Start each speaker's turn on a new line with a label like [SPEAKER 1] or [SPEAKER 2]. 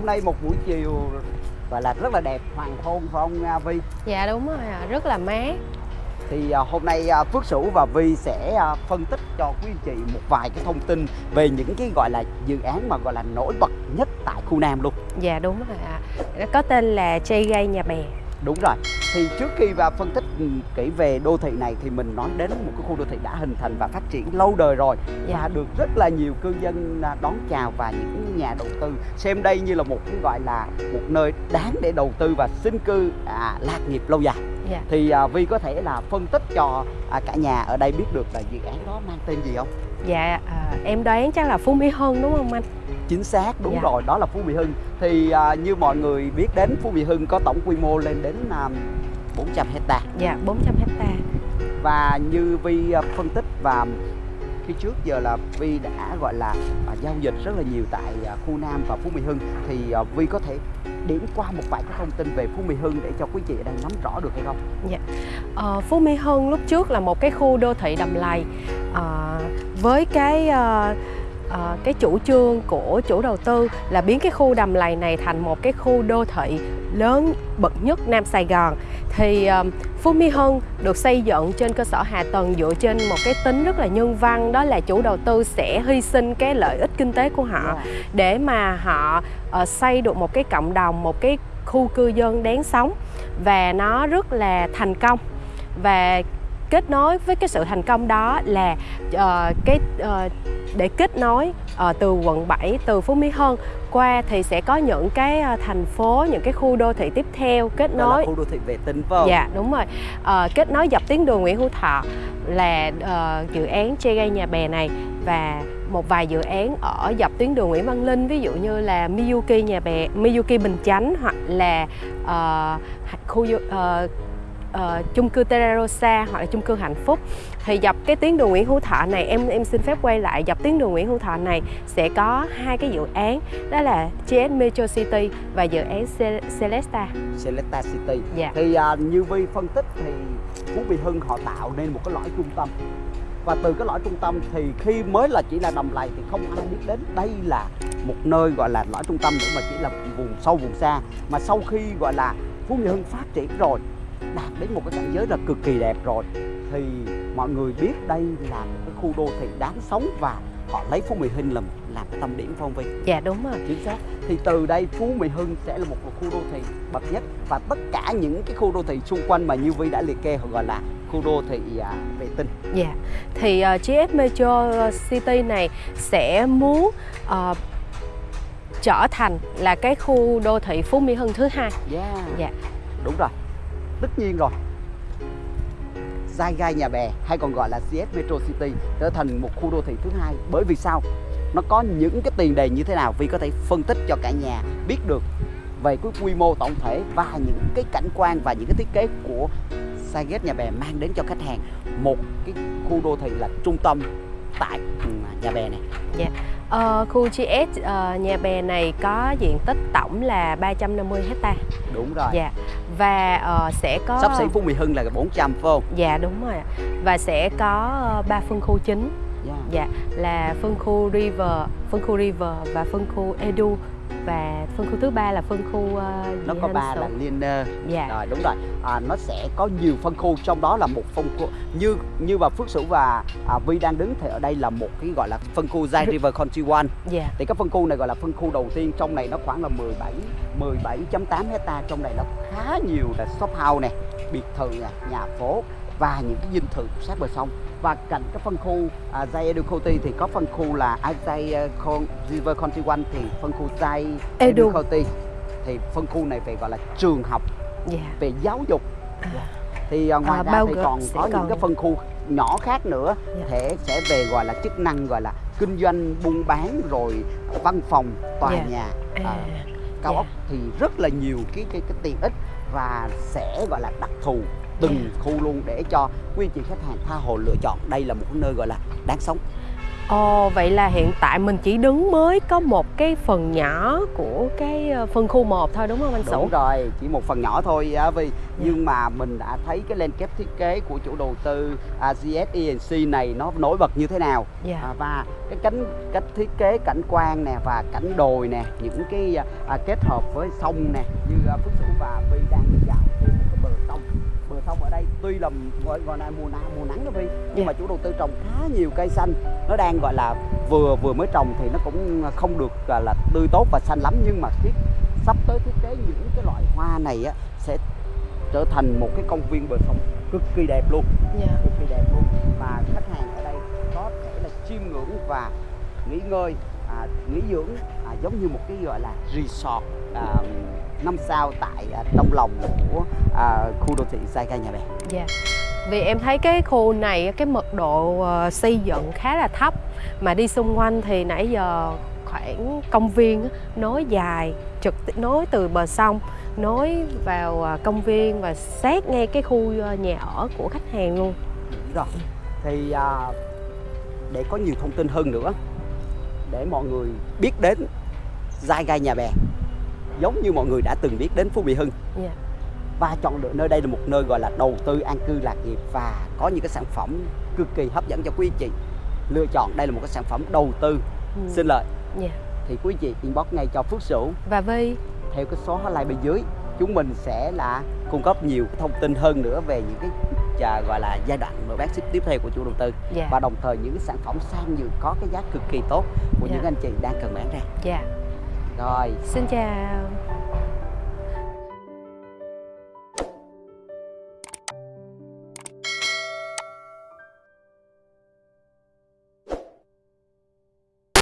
[SPEAKER 1] hôm nay một buổi chiều gọi là rất là đẹp hoàng hôn phải không à, Vi?
[SPEAKER 2] Dạ đúng rồi rất là mát.
[SPEAKER 1] Thì à, hôm nay à, Phước Sửu và Vi sẽ phân tích cho quý anh chị một vài cái thông tin về những cái gọi là dự án mà gọi là nổi bật nhất tại khu Nam luôn.
[SPEAKER 2] Dạ đúng rồi ạ. Có tên là Gay Nhà Bè
[SPEAKER 1] Đúng rồi. Thì trước khi và phân tích ừ, kỹ về đô thị này thì mình nói đến một cái khu đô thị đã hình thành và phát triển lâu đời rồi
[SPEAKER 2] Dạ.
[SPEAKER 1] và được rất là nhiều cư dân à, đón chào và những nhà đầu tư xem đây như là một cái gọi là một nơi đáng để đầu tư và sinh cư à, lạc nghiệp lâu dài.
[SPEAKER 2] Dạ.
[SPEAKER 1] Thì à, Vi có thể là phân tích cho à, cả nhà ở đây biết được là dự án đó mang tên gì không?
[SPEAKER 2] Dạ à, em đoán chắc là Phú Mỹ Hưng đúng không anh?
[SPEAKER 1] Chính xác, đúng
[SPEAKER 2] Dạ.
[SPEAKER 1] rồi, đó là Phú Mỹ Hưng. Thì à, như mọi người biết đến Phú Mỹ Hưng có tổng quy mô lên đến à, 400 hecta
[SPEAKER 2] Dạ 400 hecta
[SPEAKER 1] và như Vi à, phân tích và khi trước giờ là Vi đã gọi là à, giao dịch rất là nhiều tại à, khu Nam và Phú Mỹ Hưng. Thì à, Vi có thể điểm qua một vài cái thông tin về Phú Mỹ Hưng để cho quý chị ở đây nắm rõ được hay không? Dạ.
[SPEAKER 2] Ờ, Phú Mỹ Hưng lúc trước là một cái khu đô thị đầm lầy à, với cái à, à, cái chủ trương của chủ đầu tư là biến cái khu đầm lầy này thành một cái khu đô thị lớn bậc nhất Nam Sài Gòn thì ờ, Phú Mỹ Hưng được xây dựng trên cơ sở hạ tầng dựa trên một cái tính rất là nhân văn đó là chủ đầu tư sẽ hy sinh cái lợi ích kinh tế của họ
[SPEAKER 1] Dạ.
[SPEAKER 2] để mà họ ờ, xây được một cái cộng đồng một cái khu cư dân đáng sống và nó rất là thành công và kết nối với cái sự thành công đó là ờ, cái ờ, để kết nối ờ, từ quận 7 từ Phú Mỹ Hưng qua thì sẽ có những cái thành phố những cái khu đô thị tiếp theo kết
[SPEAKER 1] Đó là
[SPEAKER 2] nối
[SPEAKER 1] khu đô thị vệ tinh phải không?
[SPEAKER 2] Dạ đúng rồi Ờ, Kết nối dọc tuyến đường Nguyễn Hữu Thọ là ờ, dự án Chê Gây Nhà Bè này Và một vài dự án ở dọc tuyến đường Nguyễn Văn Linh Ví dụ như là Miyuki Nhà Bè, Miyuki Bình Chánh Hoặc là ờ, khu du- ờ, chung cư Terrarosa hoặc là chung cư Hạnh Phúc. Thì dọc cái tuyến đường Nguyễn Hữu Thọ này em em xin phép quay lại dọc tuyến đường Nguyễn Hữu Thọ này sẽ có hai cái dự án đó là GS Metro City và dự án Ce- Celesta.
[SPEAKER 1] Selecta City.
[SPEAKER 2] Dạ.
[SPEAKER 1] Thì à, như Vi phân tích thì Phú Mỹ Hưng họ tạo nên một cái lõi trung tâm. Và từ cái lõi trung tâm thì khi mới là chỉ là đầm lầy thì không ai biết đến. Đây là một nơi gọi là lõi trung tâm nữa mà chỉ là vùng sâu vùng xa. Mà sau khi gọi là Phú Mỹ Hưng phát triển rồi đạt đến một cái cảnh giới là cực kỳ đẹp rồi. Thì mọi người biết đây là một cái khu đô thị đáng sống và họ lấy Phú Mỹ Hưng làm làm cái tâm điểm phong vi
[SPEAKER 2] Dạ đúng rồi.
[SPEAKER 1] Chính xác. Thì từ đây Phú Mỹ Hưng sẽ là một khu đô thị bậc nhất và tất cả những cái khu đô thị xung quanh mà như Vi đã liệt kê họ gọi là khu đô thị à, vệ tinh.
[SPEAKER 2] Dạ, thì uh, GS Metro City này sẽ muốn ờ, trở thành là cái khu đô thị Phú Mỹ Hưng thứ hai.
[SPEAKER 1] yeah.
[SPEAKER 2] Dạ.
[SPEAKER 1] đúng rồi tất nhiên rồi. Giai Gai Nhà Bè hay còn gọi là CS Metro City trở thành một khu đô thị thứ hai. Bởi vì sao? Nó có những cái tiền đề như thế nào Vi có thể phân tích cho cả nhà biết được về cái quy mô tổng thể và những cái cảnh quan và những cái thiết kế của Saiget Nhà Bè mang đến cho khách hàng một cái khu đô thị là trung tâm tại ừ, Nhà Bè này.
[SPEAKER 2] Ờ, khu GS ờ, Nhà Bè này có diện tích tổng là 350 hecta.
[SPEAKER 1] đúng rồi.
[SPEAKER 2] Dạ. Và ờ, sẽ có
[SPEAKER 1] sắp xỉ Phú Mỹ Hưng là 400 phải không
[SPEAKER 2] Dạ đúng rồi. ạ. Và sẽ có ờ, ba phân khu chính.
[SPEAKER 1] yeah.
[SPEAKER 2] Dạ, là phân khu River, phân khu River và phân khu Edu và phân khu thứ ba là phân khu ờ,
[SPEAKER 1] nó có ba là Linear
[SPEAKER 2] Dạ.
[SPEAKER 1] rồi đúng rồi. À, nó sẽ có nhiều phân khu trong đó là một phân khu như như bà Phước Sửu và à, Vi đang đứng thì ở đây là một cái gọi là phân khu Zai River Country One.
[SPEAKER 2] Dạ.
[SPEAKER 1] thì cái phân khu này gọi là phân khu đầu tiên trong này nó khoảng là 17 17.8 hecta trong này nó khá nhiều là shop house này biệt thự nhà phố và những cái dinh thự sát bờ sông và cạnh cái phân khu à, Zai Edu County thì có phân khu là à, Zai uh, Con- River Country One thì phân khu Zai Edu
[SPEAKER 2] Edu.
[SPEAKER 1] County thì phân khu này về gọi là trường học
[SPEAKER 2] Dạ.
[SPEAKER 1] về giáo dục thì à, ngoài
[SPEAKER 2] À,
[SPEAKER 1] ra thì còn có những cái phân khu nhỏ khác nữa
[SPEAKER 2] Dạ.
[SPEAKER 1] thể sẽ về gọi là chức năng gọi là kinh doanh buôn bán rồi văn phòng tòa
[SPEAKER 2] Dạ.
[SPEAKER 1] nhà
[SPEAKER 2] À,
[SPEAKER 1] à, cao
[SPEAKER 2] dạ.
[SPEAKER 1] ốc thì rất là nhiều cái cái cái tiện ích và sẽ gọi là đặc thù từng
[SPEAKER 2] Dạ.
[SPEAKER 1] khu luôn để cho quý anh chị khách hàng tha hồ lựa chọn đây là một nơi gọi là đáng sống
[SPEAKER 2] Ồ, vậy là hiện tại mình chỉ đứng mới có một cái phần nhỏ của cái ờ, phân khu 1 thôi đúng không anh Sủ?
[SPEAKER 1] Đúng rồi, chỉ một phần nhỏ thôi á vì nhưng mà mình đã thấy cái landscape thiết kế của chủ đầu tư à, GSENC này nó nổi bật như thế nào
[SPEAKER 2] Dạ.
[SPEAKER 1] à, và cái cánh cách thiết kế cảnh quan nè và cảnh đồi nè những cái à, kết hợp với sông nè như à, Phước Sửu và Vi đang dạo bờ sông ở đây. Tuy là gọi, gọi là mùa nắng mùa nắng đó Vi nhưng
[SPEAKER 2] Dạ.
[SPEAKER 1] mà chủ đầu tư trồng khá nhiều cây xanh. Nó đang gọi là vừa vừa mới trồng thì nó cũng không được gọi là tươi tốt và xanh lắm. Nhưng mà thiết sắp tới thiết kế những cái loại hoa này á sẽ trở thành một cái công viên bờ sông cực kỳ đẹp luôn.
[SPEAKER 2] Dạ.
[SPEAKER 1] cực kỳ đẹp luôn. Và khách hàng ở đây có thể là chiêm ngưỡng và nghỉ ngơi à, nghỉ dưỡng à, giống như một cái gọi là resort à, năm sao tại à, trong lòng của à, khu đô thị Saiga Nhà Bè
[SPEAKER 2] Dạ. Vì em thấy cái khu này cái mật độ ờ, xây dựng khá là thấp mà đi xung quanh thì nãy giờ khoảng công viên nối dài trực nối từ bờ sông nối vào ờ, công viên và sát ngay cái khu ờ, nhà ở của khách hàng luôn.
[SPEAKER 1] rồi thì à, để có nhiều thông tin hơn nữa để mọi người biết đến Saiga Nhà Bè giống như mọi người đã từng biết đến Phú Mỹ Hưng
[SPEAKER 2] Dạ.
[SPEAKER 1] và chọn lựa nơi đây là một nơi gọi là đầu tư an cư lạc nghiệp và có những cái sản phẩm cực kỳ hấp dẫn cho quý anh chị lựa chọn đây là một cái sản phẩm đầu tư
[SPEAKER 2] Ừ.
[SPEAKER 1] xin lợi
[SPEAKER 2] Dạ.
[SPEAKER 1] thì quý anh chị inbox ngay cho Phước Sửu
[SPEAKER 2] Và Vi
[SPEAKER 1] theo cái số hotline bên dưới chúng mình sẽ là cung cấp nhiều thông tin hơn nữa về những cái à, gọi là giai đoạn bán ship tiếp theo của chủ đầu tư
[SPEAKER 2] Dạ.
[SPEAKER 1] và đồng thời những cái sản phẩm sang nhượng có cái giá cực kỳ tốt của
[SPEAKER 2] Dạ.
[SPEAKER 1] những anh chị đang cần bán ra
[SPEAKER 2] Dạ.
[SPEAKER 1] rồi
[SPEAKER 2] Xin chào.